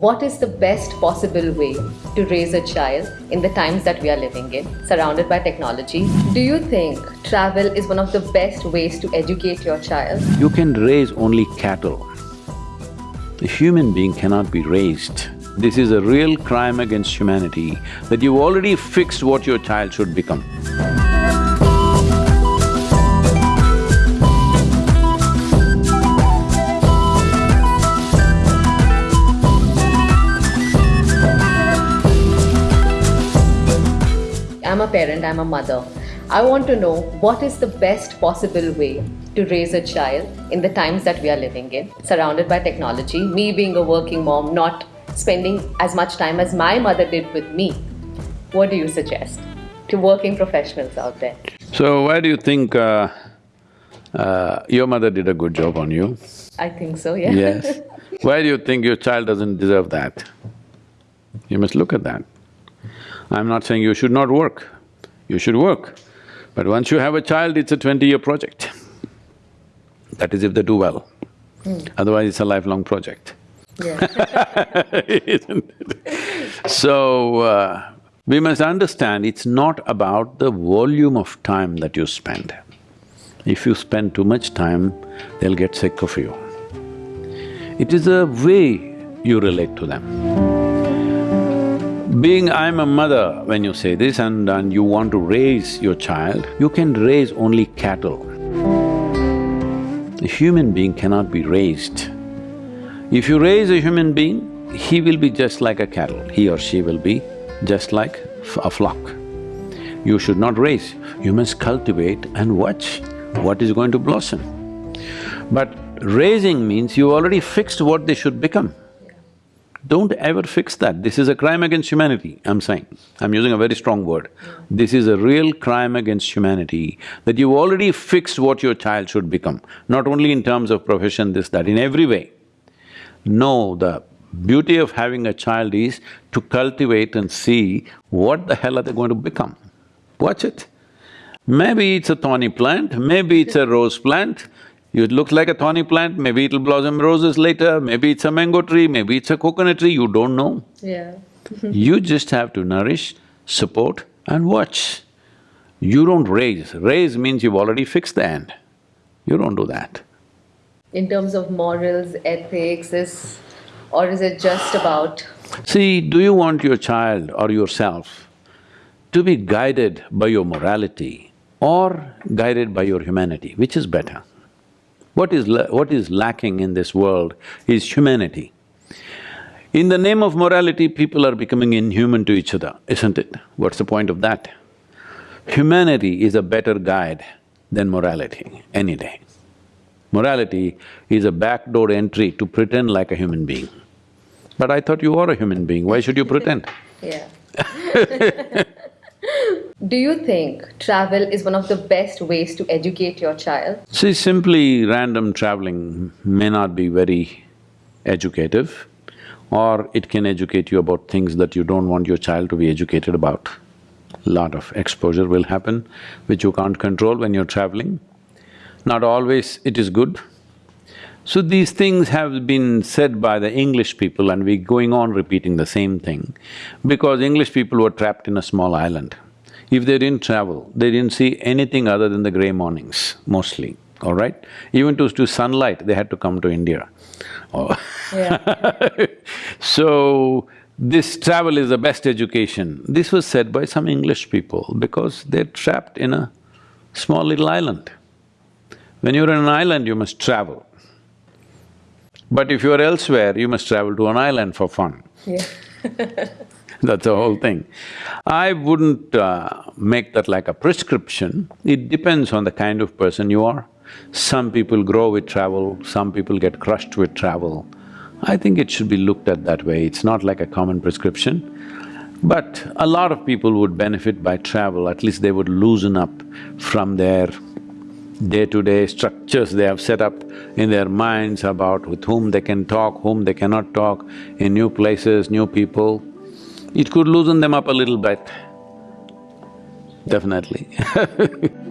What is the best possible way to raise a child in the times that we are living in, surrounded by technology? Do you think travel is one of the best ways to educate your child? You can raise only cattle. A human being cannot be raised. This is a real crime against humanity that you've already fixed what your child should become. A parent, I'm a mother. I want to know what is the best possible way to raise a child in the times that we are living in, surrounded by technology. Me being a working mom, not spending as much time as my mother did with me. What do you suggest to working professionals out there? So why do you think uh, uh, your mother did a good job on you? I think so, yeah. Yes. Why do you think your child doesn't deserve that? You must look at that. I'm not saying you should not work, you should work. But once you have a child, it's a twenty-year project. That is if they do well. Otherwise, it's a lifelong project. yeah. Isn't it? So, uh, we must understand it's not about the volume of time that you spend. If you spend too much time, they'll get sick of you. It is a way you relate to them. Being I'm a mother, when you say this and, and you want to raise your child, you can raise only cattle. A human being cannot be raised. If you raise a human being, he will be just like a cattle, he or she will be just like a flock. You should not raise, you must cultivate and watch what is going to blossom. But raising means you already fixed what they should become. Don't ever fix that. This is a crime against humanity, I'm saying. I'm using a very strong word. This is a real crime against humanity, that you've already fixed what your child should become, not only in terms of profession, this, that, in every way. No, the beauty of having a child is to cultivate and see what the hell are they going to become. Watch it. Maybe it's a thorny plant, maybe it's a rose plant, it looks like a thorny plant, maybe it'll blossom roses later, maybe it's a mango tree, maybe it's a coconut tree, you don't know. Yeah. You just have to nourish, support and watch. You don't raise. Raise means you've already fixed the end. You don't do that. In terms of morals, ethics, is… or is it just about… See, do you want your child or yourself to be guided by your morality or guided by your humanity? Which is better? What is… la- what is lacking in this world is humanity. In the name of morality, people are becoming inhuman to each other, isn't it? What's the point of that? Humanity is a better guide than morality, any day. Morality is a backdoor entry to pretend like a human being. But I thought you are a human being, why should you pretend? Yeah. Do you think travel is one of the best ways to educate your child? See, simply random traveling may not be very educative, or it can educate you about things that you don't want your child to be educated about. Lot of exposure will happen, which you can't control when you're traveling. Not always it is good. So these things have been said by the English people and we're going on repeating the same thing because English people were trapped in a small island. If they didn't travel, they didn't see anything other than the grey mornings, mostly, all right? Even to… to sunlight, they had to come to India. Oh. Yeah. So, this travel is the best education. This was said by some English people because they're trapped in a small little island. When you're in an island, you must travel. But if you're elsewhere, you must travel to an island for fun. Yeah. That's the whole thing. I wouldn't uh, make that like a prescription, it depends on the kind of person you are. Some people grow with travel, some people get crushed with travel. I think it should be looked at that way, it's not like a common prescription. But a lot of people would benefit by travel, at least they would loosen up from their day-to-day structures they have set up in their minds about with whom they can talk, whom they cannot talk, in new places, new people. It could loosen them up a little bit, definitely